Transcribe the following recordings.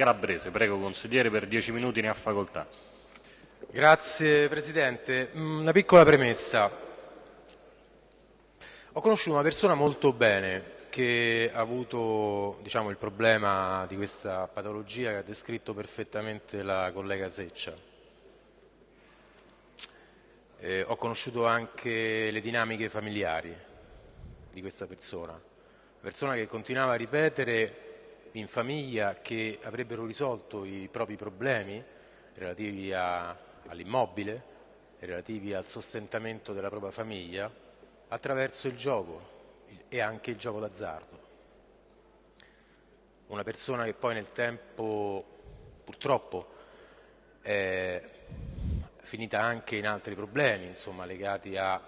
Calabrese. Prego, consigliere, per dieci minuti ne ha facoltà. Grazie Presidente. Mm, una piccola premessa. Ho conosciuto una persona molto bene che ha avuto diciamo, il problema di questa patologia che ha descritto perfettamente la collega Seccia. Eh, ho conosciuto anche le dinamiche familiari di questa persona, una persona che continuava a ripetere in famiglia che avrebbero risolto i propri problemi relativi all'immobile, relativi al sostentamento della propria famiglia attraverso il gioco e anche il gioco d'azzardo. Una persona che poi nel tempo purtroppo è finita anche in altri problemi, insomma, legati a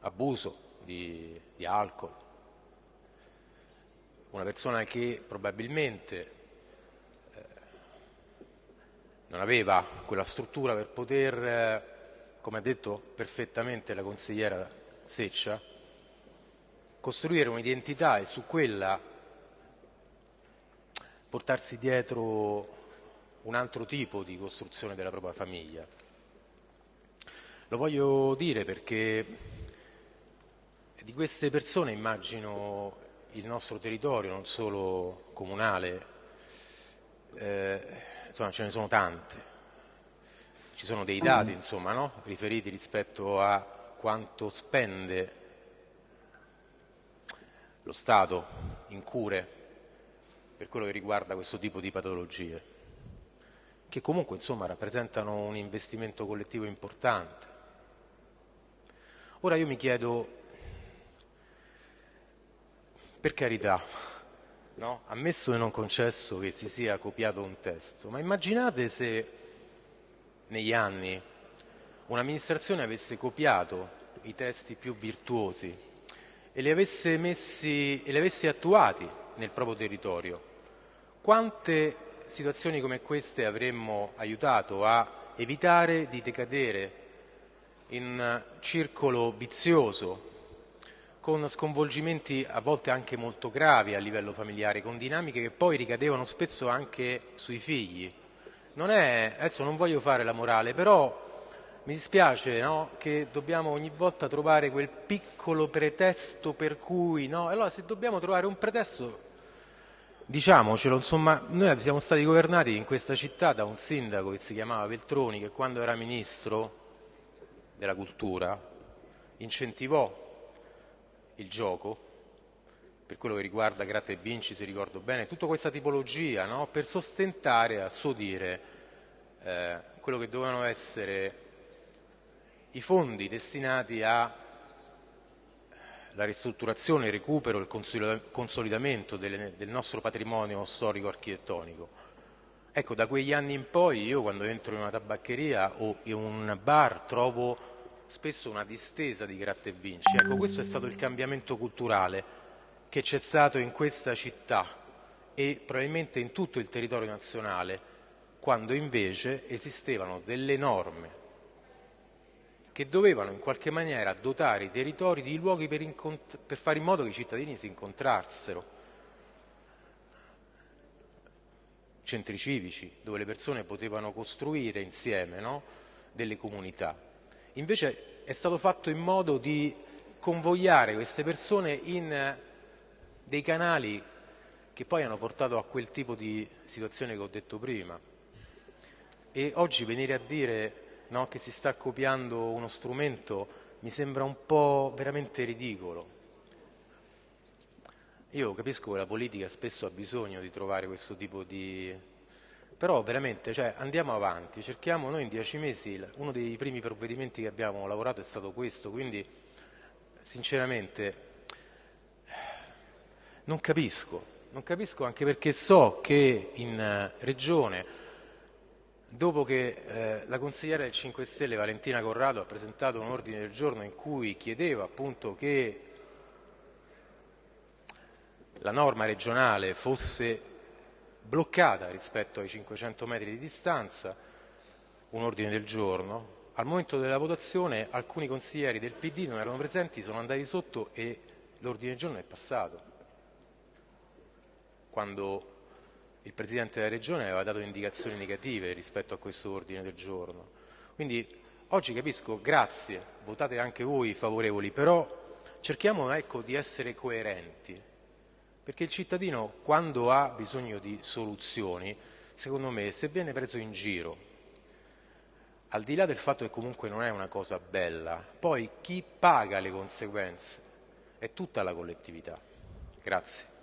abuso di, di alcol, una persona che probabilmente eh, non aveva quella struttura per poter, eh, come ha detto perfettamente la consigliera Seccia, costruire un'identità e su quella portarsi dietro un altro tipo di costruzione della propria famiglia. Lo voglio dire perché di queste persone immagino il nostro territorio, non solo comunale, eh, insomma ce ne sono tante. Ci sono dei dati insomma, no? riferiti rispetto a quanto spende lo Stato in cure per quello che riguarda questo tipo di patologie, che comunque insomma, rappresentano un investimento collettivo importante. Ora io mi chiedo per carità, no? ammesso e non concesso che si sia copiato un testo, ma immaginate se negli anni un'amministrazione avesse copiato i testi più virtuosi e li avesse, messi, e li avesse attuati nel proprio territorio. Quante situazioni come queste avremmo aiutato a evitare di decadere in un circolo vizioso con sconvolgimenti a volte anche molto gravi a livello familiare, con dinamiche che poi ricadevano spesso anche sui figli. Non è, adesso non voglio fare la morale, però mi dispiace no, che dobbiamo ogni volta trovare quel piccolo pretesto per cui, no? Allora se dobbiamo trovare un pretesto, diciamocelo, insomma, noi siamo stati governati in questa città da un sindaco che si chiamava Veltroni, che quando era ministro della cultura incentivò il gioco, per quello che riguarda gratta e vinci, se ricordo bene, tutta questa tipologia no? per sostentare, a suo dire, eh, quello che dovevano essere i fondi destinati alla ristrutturazione, il recupero, il consolidamento delle, del nostro patrimonio storico-architettonico. Ecco, da quegli anni in poi io quando entro in una tabaccheria o in un bar trovo spesso una distesa di gratta e vinci. Ecco, questo è stato il cambiamento culturale che c'è stato in questa città e probabilmente in tutto il territorio nazionale, quando invece esistevano delle norme che dovevano in qualche maniera dotare i territori di luoghi per, per fare in modo che i cittadini si incontrassero. Centri civici, dove le persone potevano costruire insieme no? delle comunità. Invece è stato fatto in modo di convogliare queste persone in dei canali che poi hanno portato a quel tipo di situazione che ho detto prima. E oggi venire a dire no, che si sta copiando uno strumento mi sembra un po' veramente ridicolo. Io capisco che la politica spesso ha bisogno di trovare questo tipo di però veramente cioè, andiamo avanti, cerchiamo noi in dieci mesi, uno dei primi provvedimenti che abbiamo lavorato è stato questo, quindi sinceramente non capisco, non capisco anche perché so che in eh, regione, dopo che eh, la consigliera del 5 Stelle Valentina Corrado ha presentato un ordine del giorno in cui chiedeva appunto che la norma regionale fosse bloccata rispetto ai 500 metri di distanza, un ordine del giorno. Al momento della votazione alcuni consiglieri del PD non erano presenti, sono andati sotto e l'ordine del giorno è passato. Quando il Presidente della Regione aveva dato indicazioni negative rispetto a questo ordine del giorno. Quindi oggi capisco, grazie, votate anche voi favorevoli, però cerchiamo ecco, di essere coerenti, perché il cittadino quando ha bisogno di soluzioni, secondo me, se viene preso in giro, al di là del fatto che comunque non è una cosa bella, poi chi paga le conseguenze è tutta la collettività. Grazie.